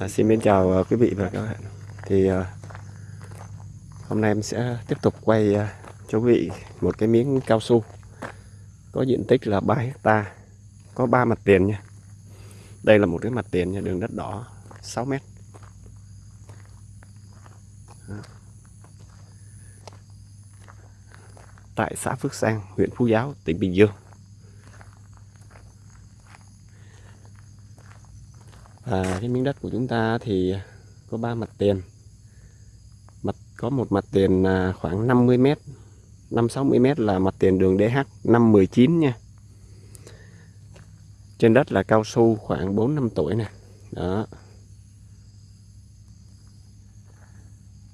À, xin mến chào uh, quý vị và các bạn. Thì uh, hôm nay em sẽ tiếp tục quay uh, cho quý vị một cái miếng cao su có diện tích là 3 hecta có 3 mặt tiền nha. Đây là một cái mặt tiền nha, đường đất đỏ 6 mét. Tại xã Phước Sang, huyện Phú Giáo, tỉnh Bình Dương. À, cái miếng đất của chúng ta thì có ba mặt tiền. Mặt có một mặt tiền à, khoảng 50 m, 5 60 m là mặt tiền đường DH 519 nha. Trên đất là cao su khoảng 4 năm tuổi nè. Đó.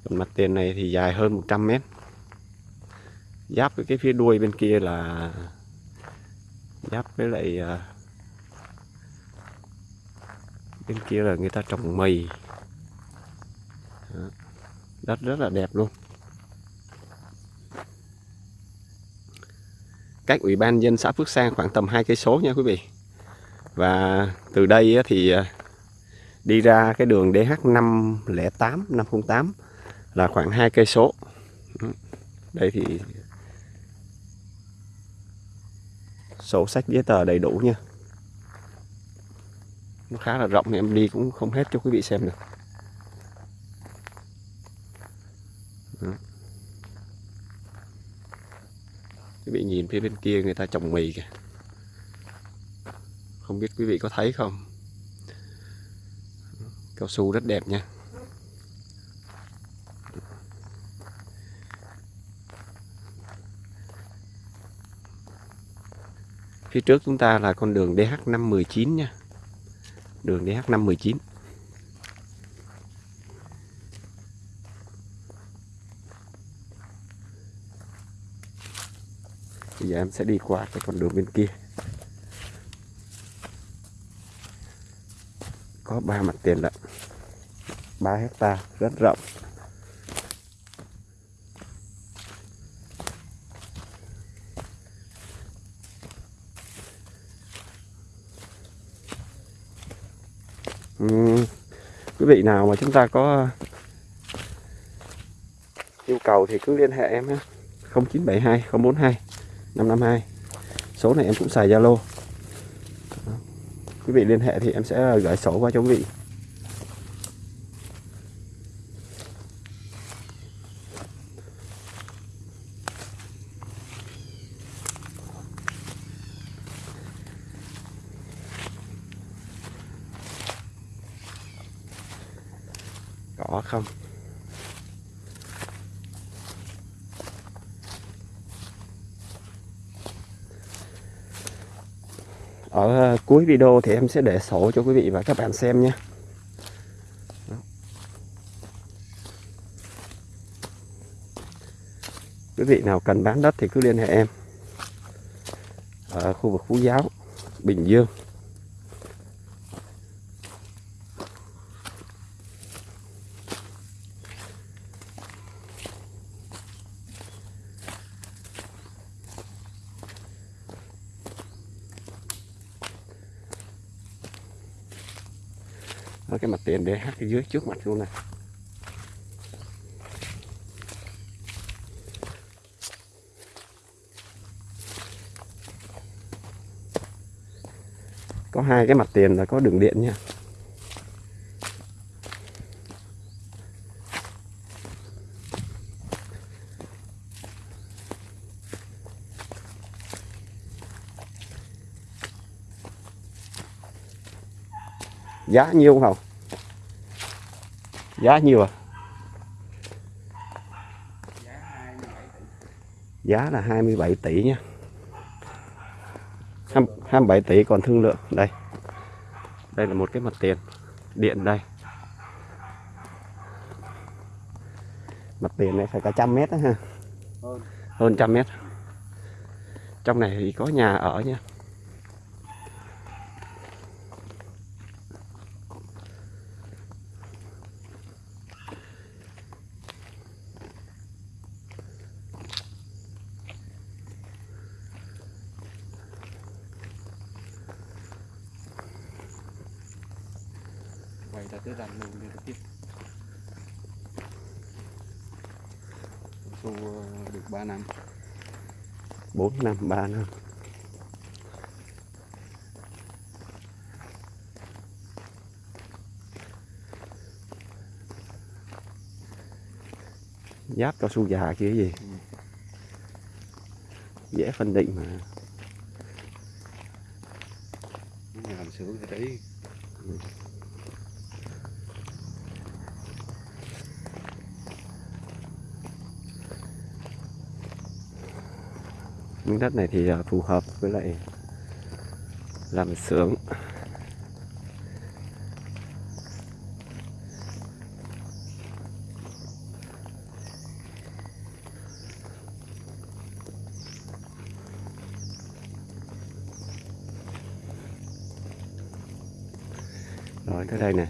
Còn mặt tiền này thì dài hơn 100 m. Giáp với cái phía đuôi bên kia là giáp với lại à, bên kia là người ta trồng mì đất rất là đẹp luôn. Cách ủy ban dân xã Phước Sang khoảng tầm hai cây số nha quý vị. Và từ đây thì à, đi ra cái đường DH 508 508 là khoảng hai cây số. Đây thì sổ sách giấy tờ đầy đủ nha nó khá là rộng thì em đi cũng không hết cho quý vị xem được. Đó. quý vị nhìn phía bên kia người ta trồng mì kìa. Không biết quý vị có thấy không? Cao su rất đẹp nha. Phía trước chúng ta là con đường DH519 nha đường DH519 Bây giờ em sẽ đi qua cái con đường bên kia. Có ba mặt tiền lận 3 hecta rất rộng. Quý vị nào mà chúng ta có ờ, yêu cầu thì cứ liên hệ em ha 0972 042 552 số này em cũng xài Zalo. Quý vị liên hệ thì em sẽ gửi sổ qua cho quý vị. Có không? Ở ờ, cuối video thì em sẽ để sổ cho quý vị và các bạn xem nhé quý vị nào cần bán đất thì cứ liên hệ em. Ở khu vực Phú Giáo, Bình Dương. Đó, cái mặt tiền để hát cái dưới trước mặt luôn này có hai cái mặt tiền là có đường điện nha. Giá nhiêu không giá nhiêu à? Giá là 27 tỷ nha. 27 tỷ còn thương lượng. Đây. Đây là một cái mặt tiền. Điện đây. Mặt tiền này phải cả trăm mét đó ha. Hơn trăm mét. Trong này thì có nhà ở nha quay ra tới rằn luôn đi tiếp. Su ờ, được 3 năm. 4 năm 3 năm. Giáp cao su già kia gì? Ừ. dễ phân định mà. Nhà làm xưởng thì đấy miếng đất này thì à, phù hợp với lại làm xưởng. Rồi tới đây nè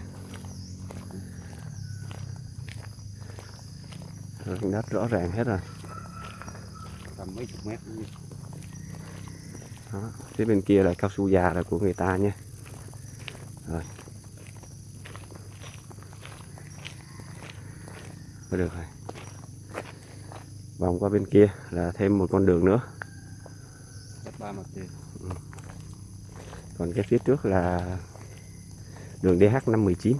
đất rõ ràng hết rồi. Tầm mấy chục mét luôn đó. phía bên kia là cao su già là của người ta nha. Rồi. Được rồi. Vòng qua bên kia là thêm một con đường nữa. Tiền. Còn cái phía trước là đường DH519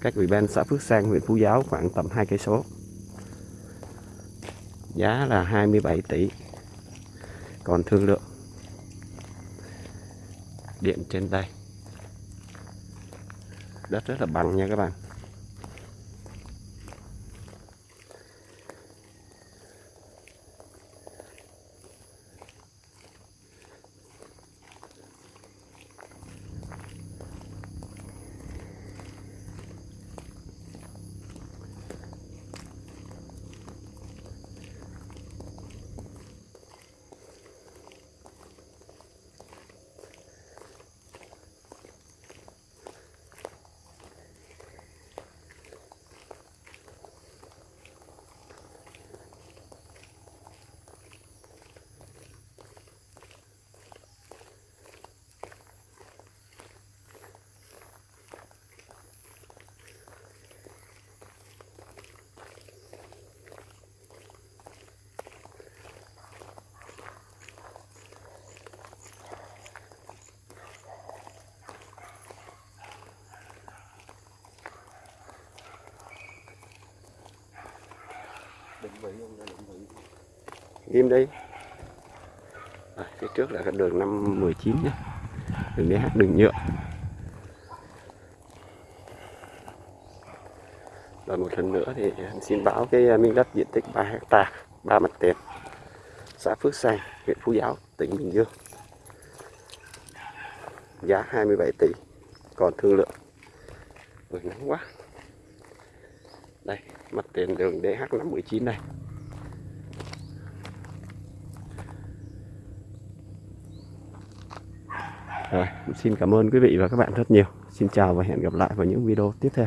cách ủy ban xã Phước Sang huyện Phú Giáo khoảng tầm 2 cây số. Giá là 27 tỷ còn thương lượng. Điện trên đây đất rất là bằng nha các bạn. Định vị không ra định vị. Ghim đi. À, phía trước là cái đường 519 nhé. Đường DH đường nhựa. Và một lần nữa thì em xin báo cái à, miếng đất diện tích 3 hecta 3 mặt tiền xã Phước Sang huyện Phú Giáo tỉnh Bình Dương. Giá 27 tỷ còn thương lượng. Ôi, nắng quá đây mặt tiền đường DH519 này Rồi, xin cảm ơn quý vị và các bạn rất nhiều. Xin chào và hẹn gặp lại vào những video tiếp theo.